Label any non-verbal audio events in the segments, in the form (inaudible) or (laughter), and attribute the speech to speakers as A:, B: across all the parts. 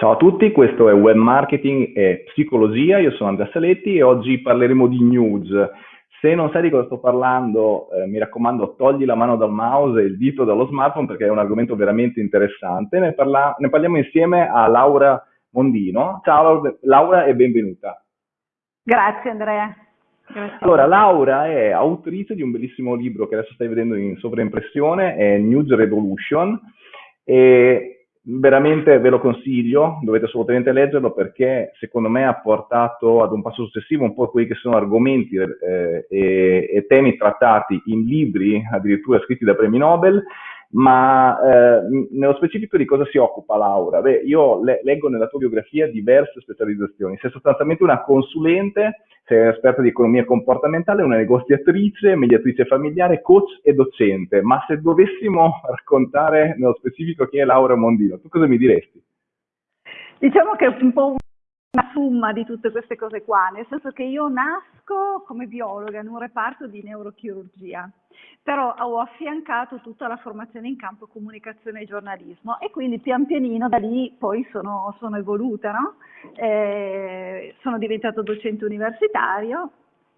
A: Ciao a tutti, questo è Web Marketing e Psicologia, io sono Andrea Saletti e oggi parleremo di news. Se non sai di cosa sto parlando, eh, mi raccomando, togli la mano dal mouse e il dito dallo smartphone perché è un argomento veramente interessante. Ne, parla- ne parliamo insieme a Laura Mondino. Ciao Laura e benvenuta.
B: Grazie Andrea. Grazie.
A: Allora, Laura è autrice di un bellissimo libro che adesso stai vedendo in sovraimpressione, è News Revolution, e veramente ve lo consiglio, dovete assolutamente leggerlo perché secondo me ha portato ad un passo successivo un po' quelli che sono argomenti eh, e, e, temi trattati in libri addirittura scritti da premi Nobel ma eh, nello specifico di cosa si occupa Laura? Beh, io le leggo nella tua biografia diverse specializzazioni. Sei sostanzialmente una consulente, sei esperta di economia comportamentale, una negoziatrice, mediatrice familiare, coach e docente. Ma se dovessimo raccontare nello specifico chi è Laura Mondino, tu cosa mi diresti?
B: Diciamo che è un po' una summa di tutte queste cose qua, nel senso che io nasco come biologa in un reparto di neurochirurgia, però ho affiancato tutta la formazione in campo comunicazione e giornalismo e quindi pian pianino da lì poi sono, sono evoluta, no? eh, sono diventato docente universitario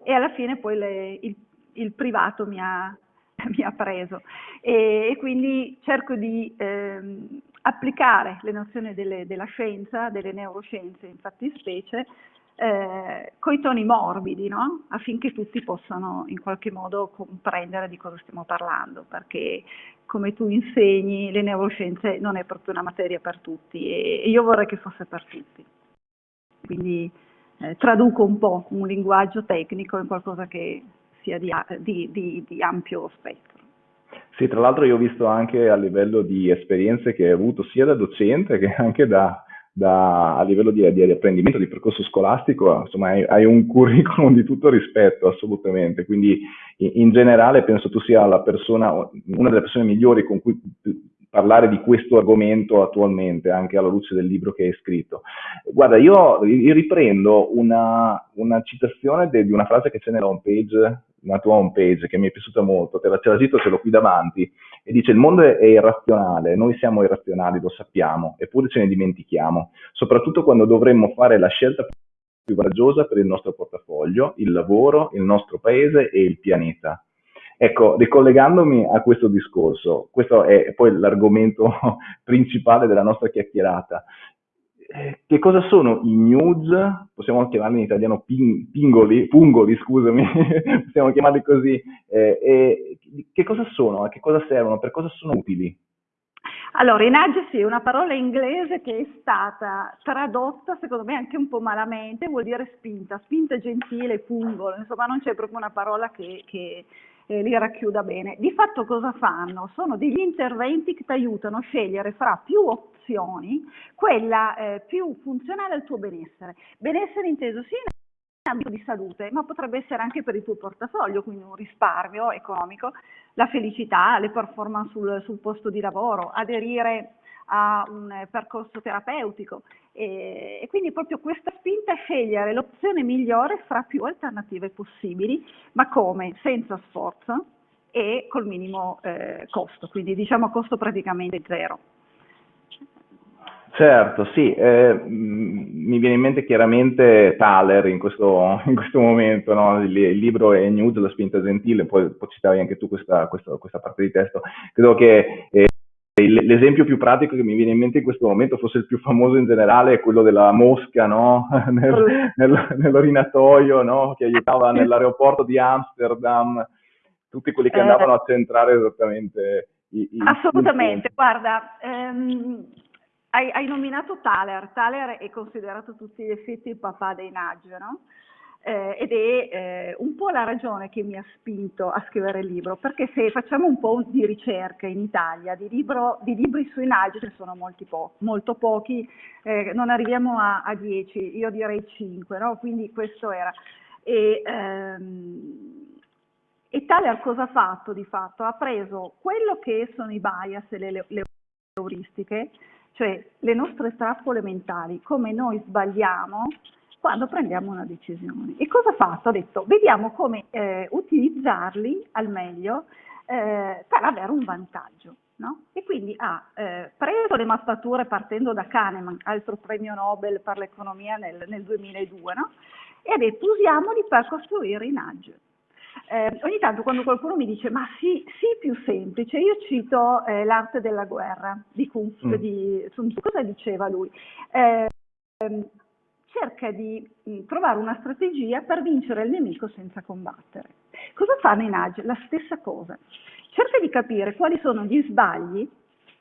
B: e alla fine poi le, il, il, privato mi ha, (laughs) mi ha preso e, e, quindi cerco di... Ehm, applicare le nozioni delle, della scienza, delle neuroscienze in fattispecie, eh, coi toni morbidi, no? affinché tutti possano in qualche modo comprendere di cosa stiamo parlando, perché come tu insegni le neuroscienze non è proprio una materia per tutti e, io vorrei che fosse per tutti. Quindi eh, traduco un po' un linguaggio tecnico in qualcosa che sia di, di, di, di ampio spettro.
A: Sì, tra l'altro io ho visto anche a livello di esperienze che hai avuto sia da docente che anche da, da, a livello di, di, apprendimento, di percorso scolastico, insomma hai, hai, un curriculum di tutto rispetto assolutamente, quindi in, in, generale penso tu sia persona, una delle persone migliori con cui parlare di questo argomento attualmente, anche alla luce del libro che hai scritto. Guarda, io, io riprendo una, una citazione de, di una frase che c'è nella homepage una tua home page che mi è piaciuta molto, te la, ce la cito, ce l'ho qui davanti, e dice il mondo è, irrazionale, noi siamo irrazionali, lo sappiamo, eppure ce ne dimentichiamo, soprattutto quando dovremmo fare la scelta più coraggiosa per il nostro portafoglio, il lavoro, il nostro paese e il pianeta. Ecco, ricollegandomi a questo discorso, questo è poi l'argomento (laughs) principale della nostra chiacchierata. Eh, che cosa sono i news? Possiamo chiamarli in italiano ping, pingoli, pungoli, scusami, (laughs) possiamo chiamarli così. Eh, che cosa sono? A che cosa servono? Per cosa sono utili?
B: Allora, i nudge sì, è una parola inglese che è stata tradotta, secondo me anche un po' malamente, vuol dire spinta, spinta gentile, pungolo, insomma non c'è proprio una parola che, che eh, li racchiuda bene. Di fatto cosa fanno? Sono degli interventi che ti aiutano a scegliere fra più opzioni quella eh, più funzionale al tuo benessere. Benessere inteso sia in ambito di salute, ma potrebbe essere anche per il tuo portafoglio, quindi un risparmio economico, la felicità, le performance sul, sul posto di lavoro, aderire a un percorso terapeutico e, quindi proprio questa spinta a scegliere l'opzione migliore fra più alternative possibili, ma come? Senza sforzo e col minimo eh, costo, quindi diciamo costo praticamente zero.
A: Certo, sì, eh, mi viene in mente chiaramente Thaler in questo, (laughs) in questo momento, no? il, il, libro è News, la spinta gentile, poi, poi citavi anche tu questa, questa, questa parte di testo, credo che eh, L'esempio più pratico che mi viene in mente in questo momento, forse il più famoso in generale, è quello della mosca no? (laughs) nel, nel, nell'orinatoio no? che aiutava nell'aeroporto di Amsterdam, tutti quelli che andavano a centrare esattamente
B: i, i Assolutamente, i guarda, ehm, hai, hai, nominato Thaler, Thaler è considerato a tutti gli effetti il papà dei nudge, no? Eh, ed è eh, un po' la ragione che mi ha spinto a scrivere il libro, perché se facciamo un po' di ricerca in Italia, di, libro, di libri sui nagi ce ne sono molti po molto pochi, eh, non arriviamo a 10, io direi 5, no? quindi questo era. E, ehm, e Thaler cosa ha fatto di fatto? Ha preso quello che sono i bias e le, le euristiche, cioè le nostre trappole mentali, come noi sbagliamo quando prendiamo una decisione. E cosa ha fatto? Ha detto, vediamo come eh, utilizzarli al meglio eh, per avere un vantaggio. No? E quindi ha eh, preso le mappature partendo da Kahneman, altro premio Nobel per l'economia nel, nel 2002, no? e ha detto usiamoli per costruire i nudge. Eh, ogni tanto quando qualcuno mi dice ma sì, sì più semplice, io cito eh, l'arte della guerra di Kung Fu, mm. di Sun Tzu, cosa diceva lui? Cerca di mm, trovare una strategia per vincere il nemico senza combattere. Cosa i nudge? La stessa cosa. Cerca di capire quali sono gli sbagli,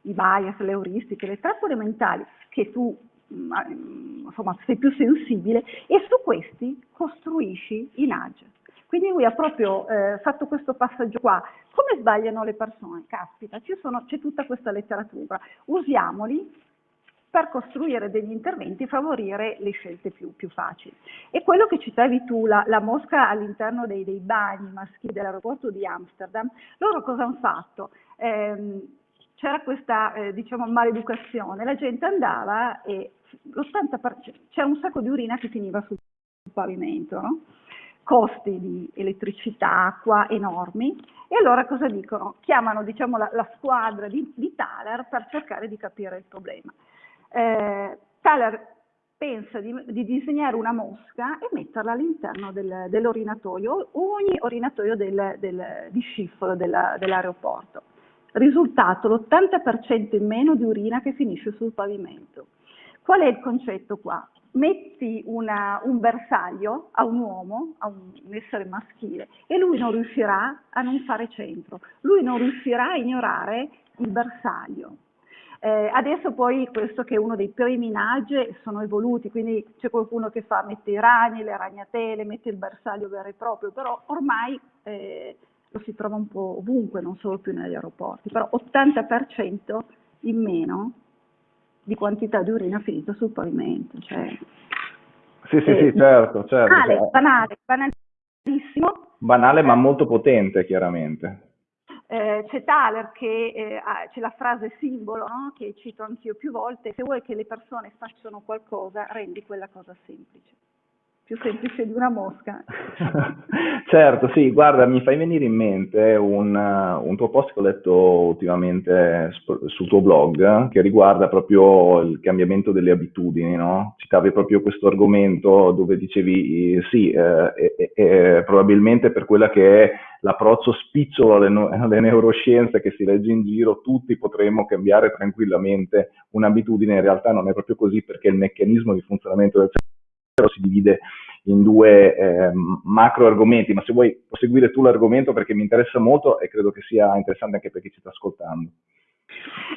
B: i bias, le euristiche, le trappole mentali che tu mh, mm, insomma, sei più sensibile e su questi costruisci i nudge. Quindi lui ha proprio eh, fatto questo passaggio qua. Come sbagliano le persone? Caspita, c'è tutta questa letteratura. Usiamoli per costruire degli interventi e favorire le scelte più, più, facili. E quello che citavi tu, la, la mosca all'interno dei, dei, bagni maschili dell'aeroporto di Amsterdam, loro cosa hanno fatto? Eh, c'era questa eh, diciamo, maleducazione, la gente andava e c'era un sacco di urina che finiva sul pavimento, no? costi di elettricità, acqua enormi, e allora cosa dicono? Chiamano diciamo, la, la, squadra di, di Thaler per cercare di capire il problema eh, Thaler pensa di, di, disegnare una mosca e metterla all'interno del, dell'orinatoio, ogni orinatoio del, del, di Schiphol dell'aeroporto. Risultato, l'80% in meno di urina che finisce sul pavimento. Qual è il concetto qua? Metti una, un bersaglio a un uomo, a un essere maschile, e lui non riuscirà a non fare centro, lui non riuscirà a ignorare il bersaglio. Eh, adesso poi questo che è uno dei primi nage sono evoluti, quindi c'è qualcuno che fa, mette i ragni, le ragnatele, mette il bersaglio vero e proprio, però ormai eh, lo si trova un po' ovunque, non solo più negli aeroporti, però 80% in meno di quantità di urina finita sul pavimento. Cioè,
A: sì, sì, eh, sì, certo, certo.
B: Banale, cioè banale, banalissimo.
A: Banale ma molto potente, chiaramente.
B: Eh, c'è Thaler che eh, ha, c'è la frase simbolo no? che cito anch'io più volte, se vuoi che le persone facciano qualcosa, rendi quella cosa semplice più semplice di una mosca. (laughs)
A: certo, sì, guarda, mi fai venire in mente un, un tuo post che ho letto ultimamente sul tuo blog che riguarda proprio il cambiamento delle abitudini, no? Citavi proprio questo argomento dove dicevi sì, eh, eh, eh, probabilmente per quella che è l'approccio spicciolo alle, no- alle neuroscienze che si legge in giro, tutti potremmo cambiare tranquillamente un'abitudine, in realtà non è proprio così perché il meccanismo di funzionamento del cervello si divide in due eh, macro argomenti, ma se vuoi proseguire tu l'argomento perché mi interessa molto e credo che sia interessante anche per chi ci sta ascoltando.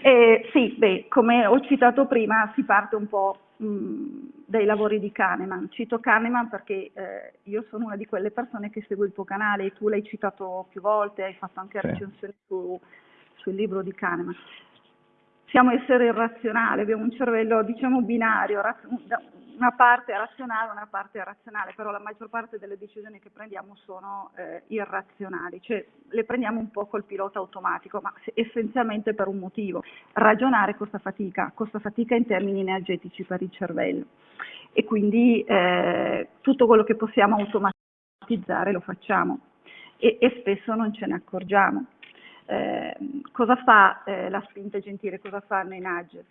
B: Eh, sì, beh, come ho citato prima, si parte un po' mh, dai lavori di Kahneman. Cito Kahneman perché eh, io sono una di quelle persone che segue il tuo canale e tu l'hai citato più volte, hai fatto anche sì. recensioni su, sul libro di Kahneman. Siamo esseri irrazionali, abbiamo un cervello, diciamo, binario, una parte razionale, una parte è razionale, però la maggior parte delle decisioni che prendiamo sono eh, irrazionali, cioè le prendiamo un po' col pilota automatico, ma essenzialmente per un motivo. Ragionare costa fatica, costa fatica in termini energetici per il cervello e quindi eh, tutto quello che possiamo automatizzare lo facciamo e, e spesso non ce ne accorgiamo. Eh, cosa fa eh, la spinta gentile, cosa fanno i nudge?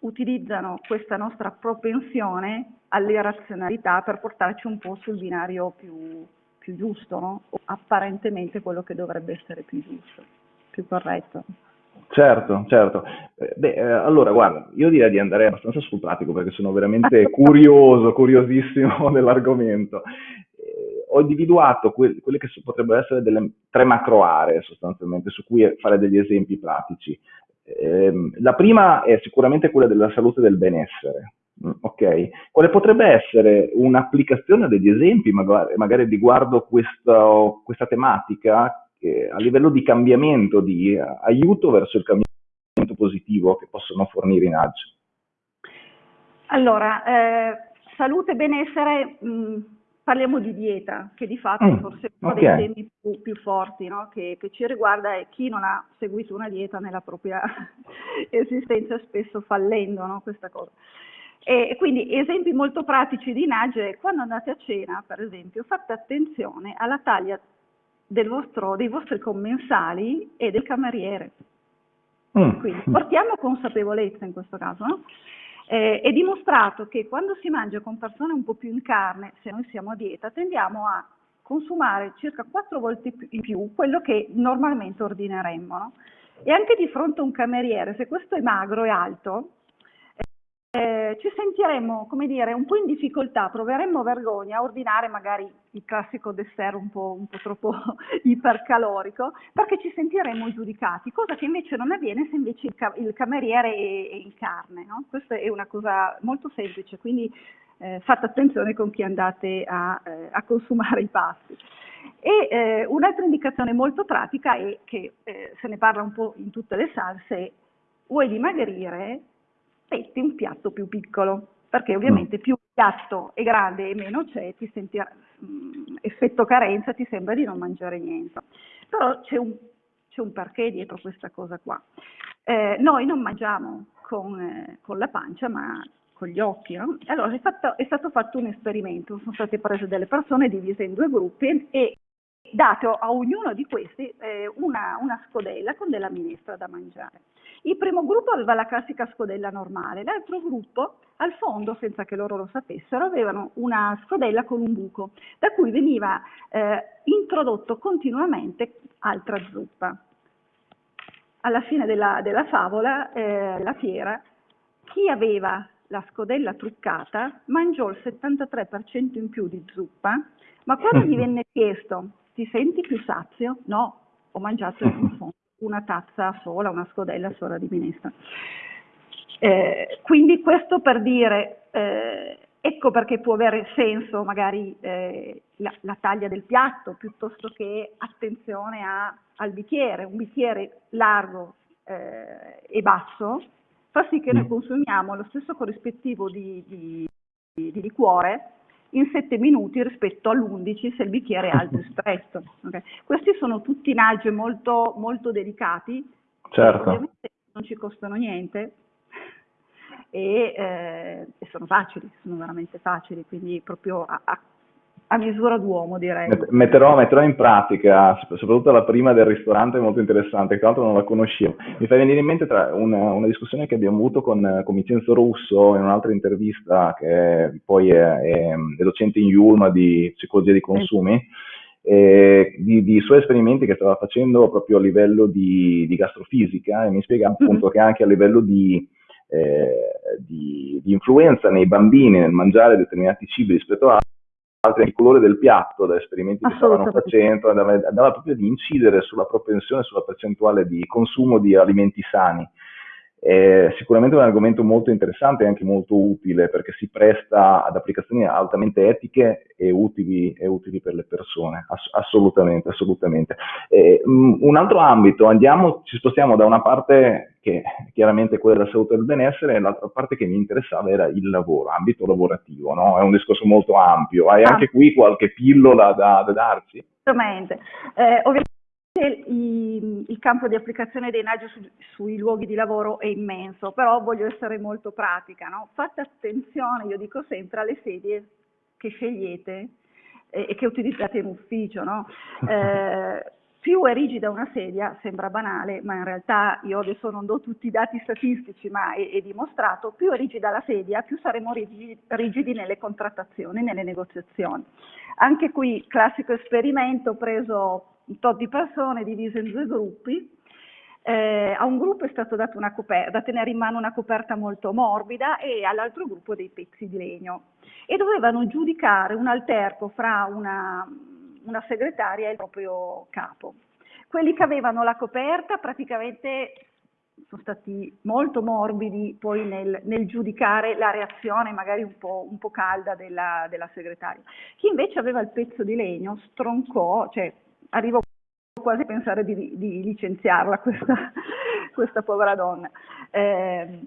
B: Utilizzano questa nostra propensione all'irrazionalità per portarci un po' sul binario più, più giusto, no? o apparentemente quello che dovrebbe essere più giusto, più corretto.
A: Certo, certo. Eh, beh, eh, allora guarda, io direi di andare abbastanza sul pratico perché sono veramente (laughs) curioso, curiosissimo (laughs) dell'argomento. Eh, ho individuato que- quelle che potrebbero essere delle tre macro aree sostanzialmente su cui fare degli esempi pratici. Ehm, la prima è sicuramente quella della salute e del benessere. Mm, ok, quale potrebbe essere un'applicazione degli esempi, magari, magari riguardo questa, questa tematica a livello di cambiamento, di uh, aiuto verso il cambiamento positivo che possono fornire i nudge?
B: Allora, eh, salute e benessere, mh, mm, parliamo di dieta, che di fatto mm, forse uno okay. dei temi più, più forti no? che, che, ci riguarda e chi non ha seguito una dieta nella propria (laughs) esistenza spesso fallendo no? questa cosa. E quindi esempi molto pratici di nage, quando andate a cena per esempio fate attenzione alla taglia del vostro, dei vostri commensali e del cameriere. Mm. Quindi portiamo consapevolezza in questo caso, no? Eh, è dimostrato che quando si mangia con persone un po' più in carne, se noi siamo a dieta, tendiamo a consumare circa quattro volte in più quello che normalmente ordineremmo. No? E anche di fronte a un cameriere, se questo è magro e alto, eh, ci sentiremmo, come dire, un po' in difficoltà, proveremmo vergogna a ordinare magari il classico dessert un po', un po troppo (laughs) ipercalorico, perché ci sentiremmo giudicati, cosa che invece non avviene se invece il, ca il cameriere è, è, in carne. No? Questa è una cosa molto semplice, quindi eh, fate attenzione con chi andate a, eh, a consumare i pasti. E eh, un'altra indicazione molto pratica è che eh, se ne parla un po' in tutte le salse, vuoi dimagrire, metti un piatto più piccolo, perché ovviamente mm. più il piatto è grande e meno c'è, ti senti mh, mm, effetto carenza, ti sembra di non mangiare niente. Però c'è un, un perché dietro questa cosa qua. Eh, noi non mangiamo con, eh, con, la pancia, ma con gli occhi. No? Allora è, fatto, è stato fatto un esperimento, sono state prese delle persone divise in due gruppi e dato a ognuno di questi eh, una, una, scodella con della minestra da mangiare. Il primo gruppo aveva la classica scodella normale, l'altro gruppo al fondo, senza che loro lo sapessero, avevano una scodella con un buco, da cui veniva eh, introdotto continuamente altra zuppa. Alla fine della, della favola, eh, la fiera, chi aveva la scodella truccata mangiò il 73% in più di zuppa, ma quando gli (laughs) venne chiesto ti senti più sazio? No, ho mangiato una tazza sola, una scodella sola di minestra. Eh, quindi questo per dire, eh, ecco perché può avere senso magari eh, la, la, taglia del piatto piuttosto che attenzione a, al bicchiere, un bicchiere largo eh, e basso fa sì che noi mm. consumiamo lo stesso corrispettivo di, di, di liquore in 7 minuti rispetto all'11 se il bicchiere è alto e stretto. Okay? Questi sono tutti nage molto, molto delicati,
A: certo.
B: ovviamente non ci costano niente (laughs) e, eh, sono facili, sono veramente facili, quindi proprio a, a a misura d'uomo direi.
A: Metterò, metterò, in pratica, soprattutto la prima del ristorante è molto interessante, tra l'altro non la conoscevo. Mi fa venire in mente una, una, discussione che abbiamo avuto con, con Vincenzo Russo in un'altra intervista, che poi è, è, è docente in Yulma di psicologia dei consumi, eh, di, di, suoi esperimenti che stava facendo proprio a livello di, di gastrofisica e mi spiega mm-hmm. appunto mm-hmm. che anche a livello di, eh, di, di influenza nei bambini nel mangiare determinati cibi rispetto a altri il colore del piatto, da esperimenti che stavano facendo, andava, andava proprio ad incidere sulla propensione, sulla percentuale di consumo di alimenti sani. È sicuramente un argomento molto interessante e anche molto utile perché si presta ad applicazioni altamente etiche e utili, e utili per le persone, Ass- assolutamente, assolutamente. Eh, un altro ambito, andiamo, ci spostiamo da una parte che chiaramente quella della salute e del benessere e l'altra parte che mi interessava era il lavoro, ambito lavorativo, no? è un discorso molto ampio. Hai ah. anche qui qualche pillola da, da darci?
B: Assolutamente. Eh, ovviamente il, il, campo di applicazione dei NAGI su, sui luoghi di lavoro è immenso, però voglio essere molto pratica. No? Fate attenzione, io dico sempre, alle sedie che scegliete eh, e che utilizzate in ufficio. No? (laughs) Eh, più è rigida una sedia, sembra banale, ma in realtà io adesso non do tutti i dati statistici, ma è, è dimostrato, più è rigida la sedia, più saremo rigidi, rigidi nelle contrattazioni, nelle negoziazioni. Anche qui, classico esperimento, preso un tot di persone divise in due gruppi. Eh, a un gruppo è stato dato una coperta, da tenere in mano una coperta molto morbida e all'altro gruppo dei pezzi di legno e dovevano giudicare un alterco fra una, una segretaria e il proprio capo. Quelli che avevano la coperta praticamente sono stati molto morbidi poi nel, nel giudicare la reazione magari un po', un po calda della, della, segretaria. Chi invece aveva il pezzo di legno stroncò, cioè arrivo quasi a pensare di, di licenziarla questa, (laughs) questa, povera donna. Eh,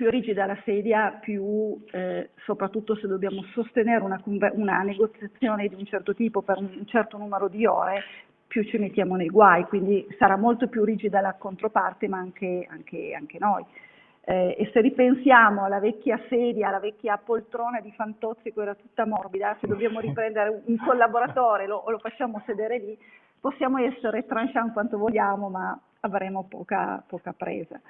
B: più rigida la sedia, più eh, soprattutto se dobbiamo sostenere una, una, negoziazione di un certo tipo per un certo numero di ore, più ci mettiamo nei guai, quindi sarà molto più rigida la controparte, ma anche, anche, anche noi. Eh, e se ripensiamo alla vecchia sedia, alla vecchia poltrona di Fantozzi, che era tutta morbida, se dobbiamo (laughs) riprendere un collaboratore lo, lo facciamo sedere lì, possiamo essere tranchant quanto vogliamo, ma avremo poca, poca presa.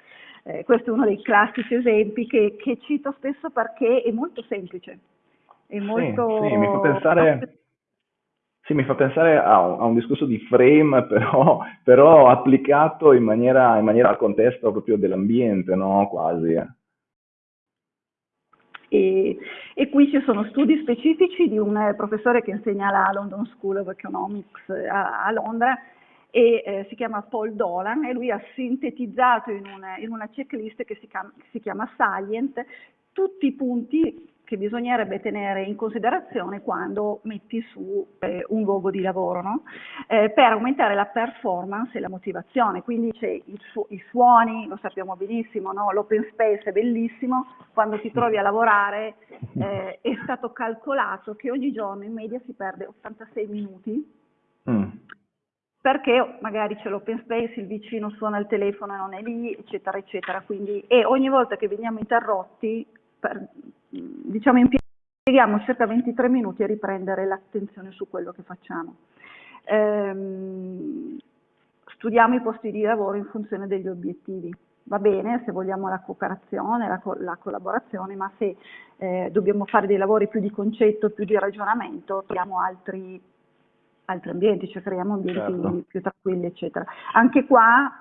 B: Eh, questo è uno dei classici esempi che, che, cito spesso perché è molto semplice. È molto...
A: Sì, sì, mi fa pensare, sì, mi fa pensare a, un, a un discorso di frame, (laughs) però, però applicato in maniera, in maniera, al contesto proprio dell'ambiente, no? Quasi. Eh.
B: E, e, qui ci sono studi specifici di un eh, professore che insegna alla London School of Economics eh, a, a Londra e eh, si chiama Paul Dolan e lui ha sintetizzato in una, in una checklist che si, chiama, si chiama Salient tutti i punti che bisognerebbe tenere in considerazione quando metti su eh, un luogo di lavoro, no? eh, per aumentare la performance e la motivazione. Quindi c'è i, su i, suoni, lo sappiamo benissimo, no? l'open space è bellissimo, quando ti trovi a lavorare eh, è stato calcolato che ogni giorno in media si perde 86 minuti. Mm perché magari c'è l'open space, il vicino suona il telefono e non è lì, eccetera, eccetera. Quindi, e ogni volta che veniamo interrotti, per, diciamo impieghiamo circa 23 minuti a riprendere l'attenzione su quello che facciamo. Ehm, studiamo i posti di lavoro in funzione degli obiettivi. Va bene se vogliamo la cooperazione, la, co la collaborazione, ma se eh, dobbiamo fare dei lavori più di concetto, più di ragionamento, creiamo altri, altri ambienti, cioè creiamo ambienti certo. più tranquilli, eccetera. Anche qua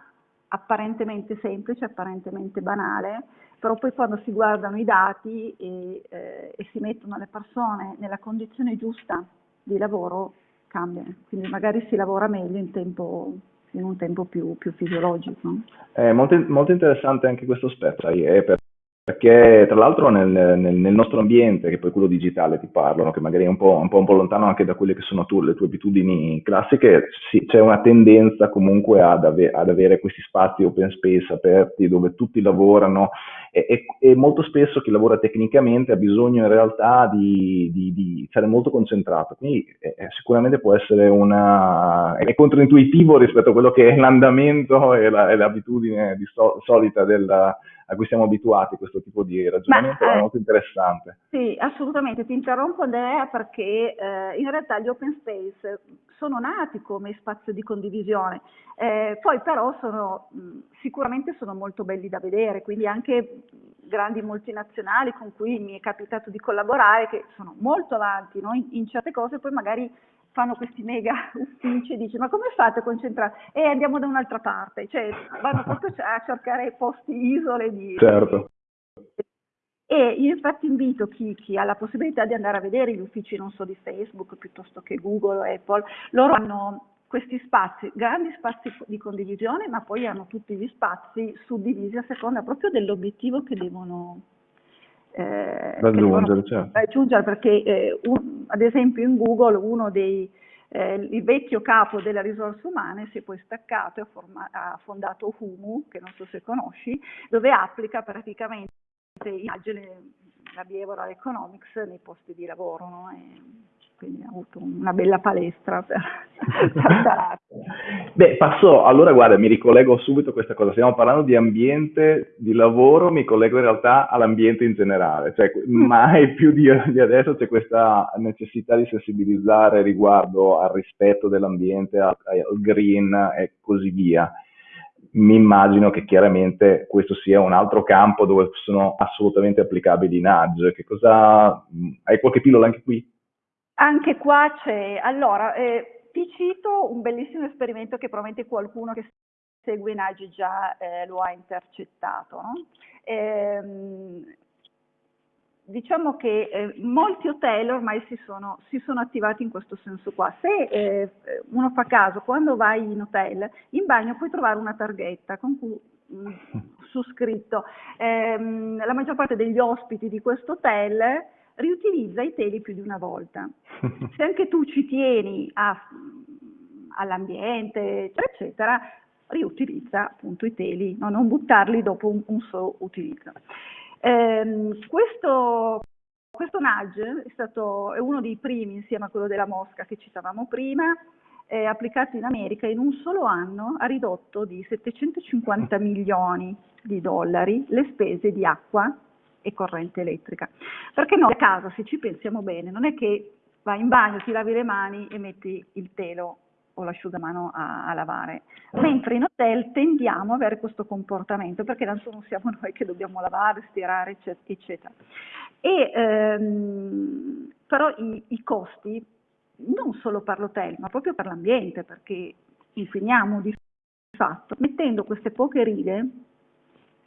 B: apparentemente semplice, apparentemente banale, però poi quando si guardano i dati e, eh, e, si mettono le persone nella condizione giusta di lavoro cambiano, quindi magari si lavora meglio in, tempo, in un tempo più, più fisiologico.
A: È molto, molto, interessante anche questo aspetto, eh, per perché tra l'altro nel, nel, nel, nostro ambiente, che poi quello digitale ti parlano, che magari è un po', un po', un po lontano anche da quelle che sono tu, le tue abitudini classiche, sì, c'è una tendenza comunque ad, ave, ad, avere questi spazi open space aperti dove tutti lavorano e, e, e, molto spesso chi lavora tecnicamente ha bisogno in realtà di, di, di essere molto concentrato, quindi eh, sicuramente può essere una... è controintuitivo rispetto a quello che è l'andamento e, la, e l'abitudine so, solita della a cui siamo abituati, questo tipo di ragionamento, Ma, è eh, molto interessante.
B: Sì, assolutamente, ti interrompo Andrea perché eh, in realtà gli open space sono nati come spazio di condivisione, eh, poi però sono, sicuramente sono molto belli da vedere, quindi anche grandi multinazionali con cui mi è capitato di collaborare che sono molto avanti no? in, in certe cose, poi magari fanno questi mega (laughs) uffici e dici ma come fate a concentrare? E andiamo da un'altra parte, cioè vanno proprio a cercare posti isole di...
A: Certo.
B: E io infatti invito chi, chi, ha la possibilità di andare a vedere gli uffici, non so, di Facebook piuttosto che Google o Apple, loro hanno questi spazi, grandi spazi di condivisione, ma poi hanno tutti gli spazi suddivisi a seconda proprio dell'obiettivo che devono,
A: eh, raggiungere, certo.
B: raggiungere perché eh, un, ad esempio in Google uno dei eh, il vecchio capo delle risorse umane si è poi staccato e ha, fondato Humu, che non so se conosci, dove applica praticamente immagine la behavioral economics nei posti di lavoro. No? E, quindi ha avuto una bella palestra per, (laughs) per
A: Beh, passo, allora guarda, mi ricollego subito a questa cosa, stiamo parlando di ambiente di lavoro, mi collego in realtà all'ambiente in generale, cioè mm. mai più di, di, adesso c'è questa necessità di sensibilizzare riguardo al rispetto dell'ambiente, al, al green e così via. Mi immagino che chiaramente questo sia un altro campo dove sono assolutamente applicabili i nudge. Che cosa, hai qualche pillola anche qui?
B: Anche qua c'è, allora, eh, ti cito un bellissimo esperimento che probabilmente qualcuno che segue Nagi già eh, lo ha intercettato. No? Eh, diciamo che eh, molti hotel ormai si sono, si sono, attivati in questo senso qua. Se eh, uno fa caso, quando vai in hotel, in bagno puoi trovare una targhetta con cui mh, mm, (laughs) su scritto ehm, la maggior parte degli ospiti di questo hotel riutilizza i teli più di una volta. (laughs) Se anche tu ci tieni all'ambiente, eccetera, eccetera, riutilizza appunto i teli, no? non buttarli dopo un, un solo utilizzo. Eh, questo, questo nudge è, stato, è uno dei primi, insieme a quello della mosca che citavamo prima, eh, applicato in America in un solo anno ha ridotto di 750 (laughs) milioni di dollari le spese di acqua e corrente elettrica. Perché noi a casa, se ci pensiamo bene, non è che vai in bagno, ti lavi le mani e metti il telo o l'asciugamano a, a, lavare, mentre in hotel tendiamo ad avere questo comportamento perché tanto non siamo (laughs) noi che dobbiamo lavare, stirare, eccetera. E, ehm, però i, i costi, non solo per l'hotel, ma proprio per l'ambiente, perché inquiniamo di fatto, mettendo queste poche righe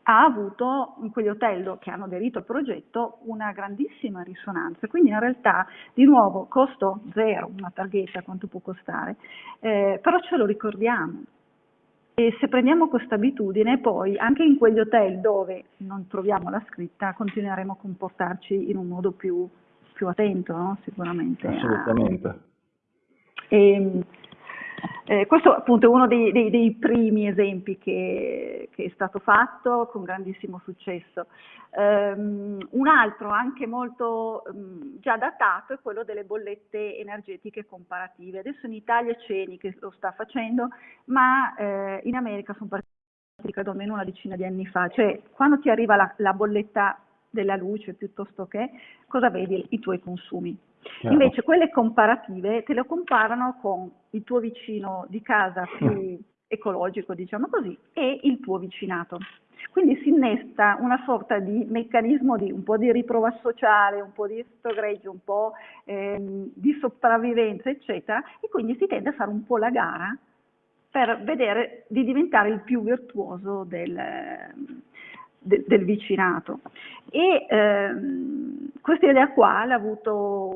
B: ha avuto in quegli hotel che hanno aderito al progetto una grandissima risonanza, quindi in realtà di nuovo costo zero, una targhetta quanto può costare, eh, però ce lo ricordiamo. E se prendiamo questa abitudine, poi anche in quegli hotel dove non troviamo la scritta, continueremo a comportarci in un modo più, più attento, no? sicuramente.
A: Assolutamente.
B: E, eh, questo appunto è uno dei, dei, dei primi esempi che, che, è stato fatto con grandissimo successo. Um, un altro anche molto um, già datato è quello delle bollette energetiche comparative. Adesso in Italia c'è Eni che lo sta facendo, ma eh, in America sono partiti credo almeno una decina di anni fa. Cioè quando ti arriva la, la bolletta della luce piuttosto che, cosa vedi? I tuoi consumi Chiaro. Invece quelle comparative te le comparano con il tuo vicino di casa più ecologico, diciamo così, e il tuo vicinato. Quindi si innesta una sorta di meccanismo di un po' di riprova sociale, un po' di stogreggio, un po' ehm, di sopravvivenza, eccetera, e quindi si tende a fare un po' la gara per vedere di diventare il più virtuoso del, de, del vicinato. E ehm, questa idea qua l'ha avuto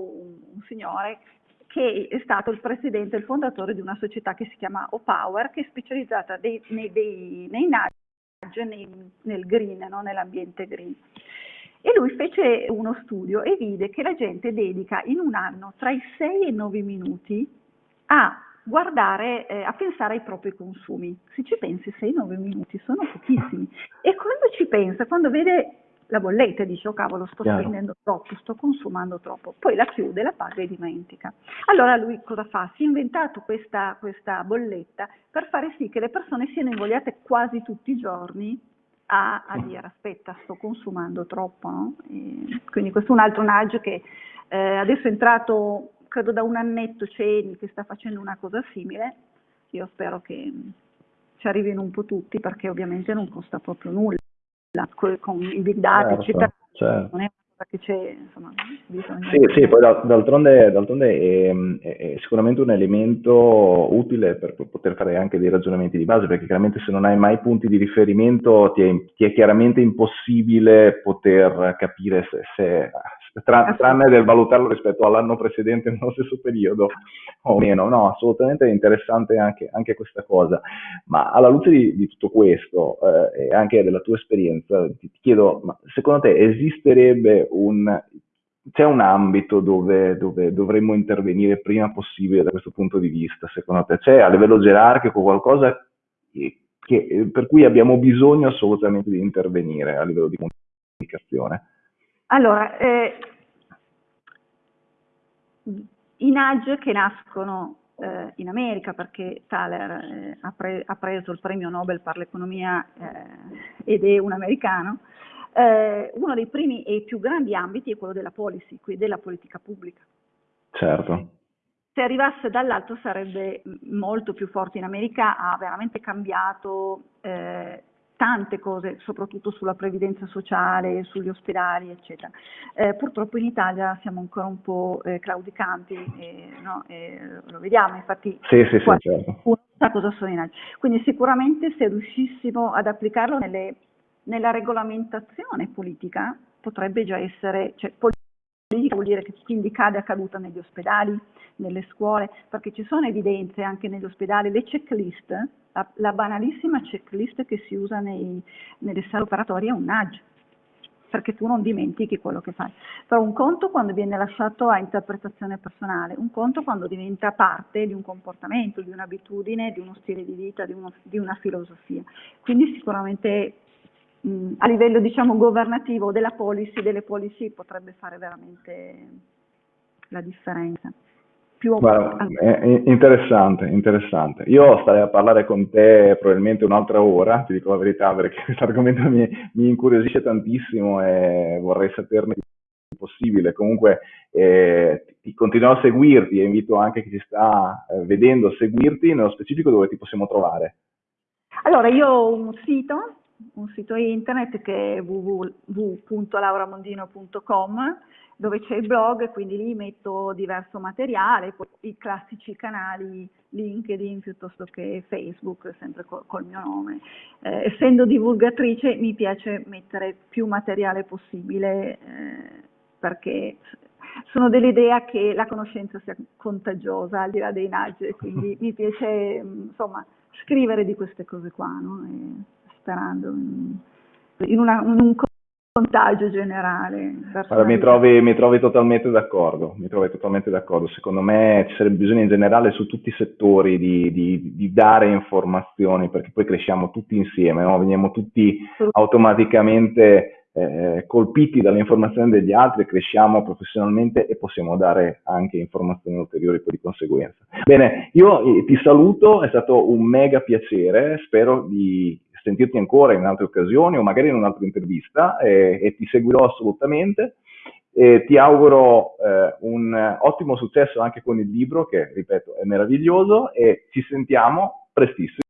B: un, signore che è stato il presidente il fondatore di una società che si chiama Opower, che è specializzata dei, nei, dei, nei nudge, nel green, no? nell'ambiente green. E lui fece uno studio e vide che la gente dedica in un anno tra i 6 e i 9 minuti a guardare, eh, a pensare ai propri consumi. Se ci pensi 6-9 minuti sono pochissimi. E quando ci pensa, quando vede la bolletta dice oh cavolo sto Chiaro. spendendo troppo, sto consumando troppo, poi la chiude, la paga e dimentica. Allora lui cosa fa? Si è inventato questa, questa bolletta per fare sì che le persone siano invogliate quasi tutti i giorni a, a dire aspetta sto consumando troppo. No? quindi questo è un altro nudge che eh, adesso è entrato credo da un annetto Ceni che sta facendo una cosa simile, io spero che ci arrivino un po' tutti perché ovviamente non costa proprio nulla, con i big data certo, eccetera, certo. non è che c'è, insomma,
A: bisogna... Sì, sì, poi d'altronde, d'altronde è, è, sicuramente un elemento utile per poter fare anche dei ragionamenti di base, perché chiaramente se non hai mai punti di riferimento ti è, ti è chiaramente impossibile poter capire se, se tra, tranne del valutarlo rispetto all'anno precedente (laughs) nello stesso periodo o meno. No, assolutamente interessante anche, anche questa cosa. Ma alla luce di, di tutto questo eh, e anche della tua esperienza, ti, ti chiedo, ma secondo te esisterebbe un c'è un ambito dove, dove, dovremmo intervenire prima possibile da questo punto di vista, secondo te? C'è a livello gerarchico qualcosa che, che, per cui abbiamo bisogno assolutamente di intervenire a livello di comunicazione?
B: Allora, eh, i nudge che nascono eh, in America, perché Thaler eh, ha, pre ha, preso il premio Nobel per l'economia eh, ed è un americano, eh, uno dei primi e più grandi ambiti è quello della policy, quindi della politica pubblica.
A: Certo.
B: Se arrivasse dall'alto sarebbe molto più forte in America, ha veramente cambiato eh, tante cose, soprattutto sulla previdenza sociale, sugli ospedali, eccetera. Eh, purtroppo in Italia siamo ancora un po' eh, claudicanti, eh, no? lo vediamo, infatti
A: sì, sì, sì, certo.
B: uno sa cosa sono i naggi. Quindi sicuramente se riuscissimo ad applicarlo nelle, nella regolamentazione politica potrebbe già essere, cioè, politica vuol dire che quindi cade a caduta negli ospedali, nelle scuole, perché ci sono evidenze anche negli ospedali, le checklist, la, la banalissima checklist che si usa nei, nelle sale operatorie è un nudge, perché tu non dimentichi quello che fai. Però un conto quando viene lasciato a interpretazione personale, un conto quando diventa parte di un comportamento, di un'abitudine, di uno stile di vita, di, uno, di una filosofia. Quindi sicuramente mh, a livello diciamo governativo della policy, delle policy potrebbe fare veramente la differenza
A: più Guarda, è interessante, interessante. Io starei a parlare con te probabilmente un'altra ora, ti dico la verità, perché (laughs) questo argomento mi, mi incuriosisce tantissimo e vorrei saperne di possibile. Comunque eh, ti continuerò a seguirti e invito anche chi ci sta eh, vedendo a seguirti, nello specifico dove ti possiamo trovare.
B: Allora, io ho un sito, un sito internet che è www.lauramondino.com dove c'è il blog, quindi lì metto diverso materiale, poi i classici canali LinkedIn piuttosto che Facebook, sempre col, col mio nome. Eh, essendo divulgatrice mi piace mettere più materiale possibile eh, perché sono dell'idea che la conoscenza sia contagiosa al di là dei nudge, quindi (laughs) mi piace insomma scrivere di queste cose qua, no? Sperando in, una, in un contagio generale.
A: Allora, mi, trovi, mi trovi totalmente d'accordo, mi trovi totalmente d'accordo. Secondo me ci sarebbe bisogno in generale su tutti i settori di, di, di dare informazioni perché poi cresciamo tutti insieme, no? veniamo tutti automaticamente eh, colpiti dalle informazioni degli altri, cresciamo professionalmente e possiamo dare anche informazioni ulteriori poi di conseguenza. Bene, io eh, ti saluto, è stato un mega piacere, spero di sentirti ancora in altre occasioni o magari in un'altra intervista eh, e ti seguirò assolutamente. E ti auguro eh, un ottimo successo anche con il libro che, ripeto, è meraviglioso e ci sentiamo prestissimo.